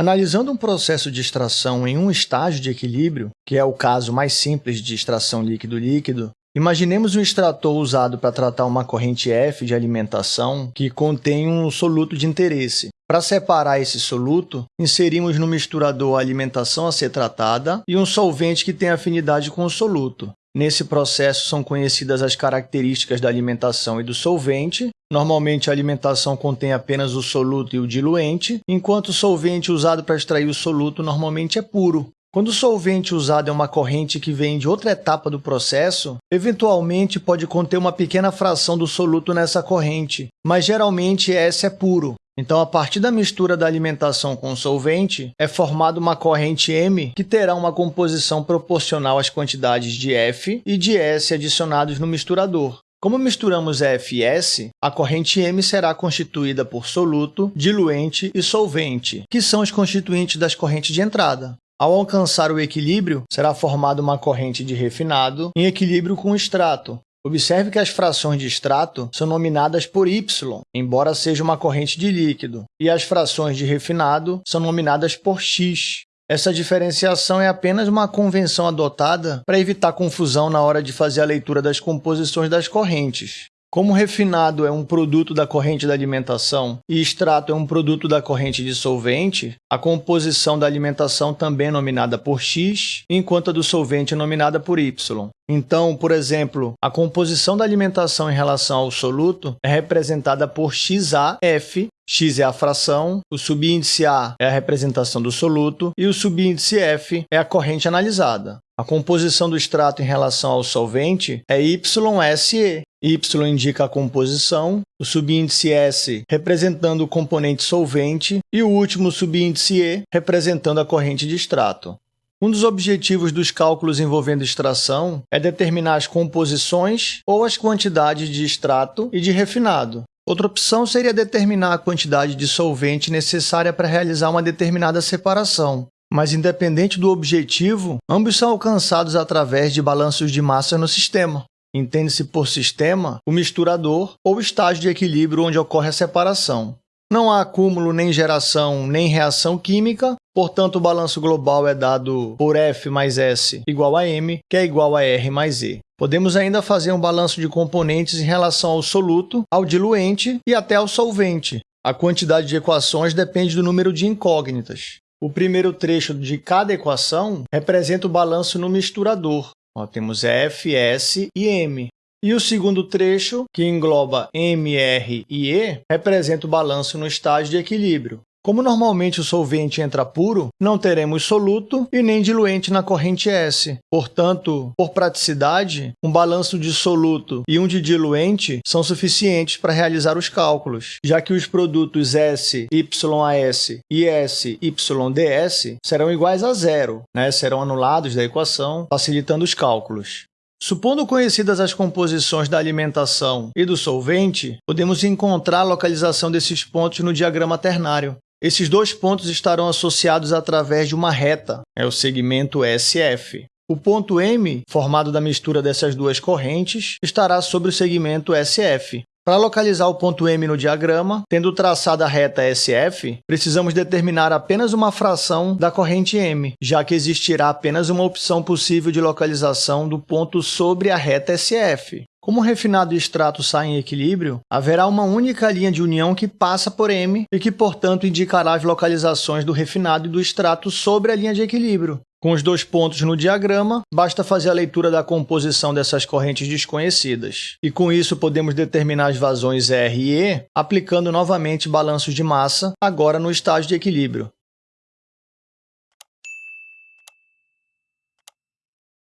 Analisando um processo de extração em um estágio de equilíbrio, que é o caso mais simples de extração líquido-líquido, imaginemos um extrator usado para tratar uma corrente F de alimentação que contém um soluto de interesse. Para separar esse soluto, inserimos no misturador a alimentação a ser tratada e um solvente que tem afinidade com o soluto. Nesse processo são conhecidas as características da alimentação e do solvente. Normalmente, a alimentação contém apenas o soluto e o diluente, enquanto o solvente usado para extrair o soluto normalmente é puro. Quando o solvente usado é uma corrente que vem de outra etapa do processo, eventualmente pode conter uma pequena fração do soluto nessa corrente, mas geralmente esse é puro. Então, a partir da mistura da alimentação com o solvente, é formada uma corrente M que terá uma composição proporcional às quantidades de F e de S adicionados no misturador. Como misturamos F e S, a corrente M será constituída por soluto, diluente e solvente, que são os constituintes das correntes de entrada. Ao alcançar o equilíbrio, será formada uma corrente de refinado em equilíbrio com o extrato, Observe que as frações de extrato são nominadas por Y, embora seja uma corrente de líquido, e as frações de refinado são nominadas por X. Essa diferenciação é apenas uma convenção adotada para evitar confusão na hora de fazer a leitura das composições das correntes. Como refinado é um produto da corrente da alimentação e extrato é um produto da corrente de solvente, a composição da alimentação também é nominada por X, enquanto a do solvente é nominada por Y. Então, por exemplo, a composição da alimentação em relação ao soluto é representada por XAF, X é a fração, o subíndice A é a representação do soluto e o subíndice F é a corrente analisada. A composição do extrato em relação ao solvente é YSE, Y indica a composição, o subíndice S representando o componente solvente e o último subíndice E representando a corrente de extrato. Um dos objetivos dos cálculos envolvendo extração é determinar as composições ou as quantidades de extrato e de refinado. Outra opção seria determinar a quantidade de solvente necessária para realizar uma determinada separação. Mas, independente do objetivo, ambos são alcançados através de balanços de massa no sistema. Entende-se por sistema o misturador ou estágio de equilíbrio onde ocorre a separação. Não há acúmulo, nem geração, nem reação química, portanto, o balanço global é dado por F mais S igual a M, que é igual a R mais E. Podemos ainda fazer um balanço de componentes em relação ao soluto, ao diluente e até ao solvente. A quantidade de equações depende do número de incógnitas. O primeiro trecho de cada equação representa o balanço no misturador, Ó, temos F, S e M. E o segundo trecho, que engloba M, R e E, representa o balanço no estágio de equilíbrio. Como normalmente o solvente entra puro, não teremos soluto e nem diluente na corrente S. Portanto, por praticidade, um balanço de soluto e um de diluente são suficientes para realizar os cálculos, já que os produtos S, YAS e S, YDS serão iguais a zero, né? serão anulados da equação, facilitando os cálculos. Supondo conhecidas as composições da alimentação e do solvente, podemos encontrar a localização desses pontos no diagrama ternário. Esses dois pontos estarão associados através de uma reta, é o segmento SF. O ponto M, formado da mistura dessas duas correntes, estará sobre o segmento SF. Para localizar o ponto M no diagrama, tendo traçado a reta SF, precisamos determinar apenas uma fração da corrente M, já que existirá apenas uma opção possível de localização do ponto sobre a reta SF. Como o refinado e extrato saem em equilíbrio, haverá uma única linha de união que passa por M e que, portanto, indicará as localizações do refinado e do extrato sobre a linha de equilíbrio. Com os dois pontos no diagrama, basta fazer a leitura da composição dessas correntes desconhecidas. E com isso podemos determinar as vazões R e E, aplicando novamente balanços de massa, agora no estágio de equilíbrio.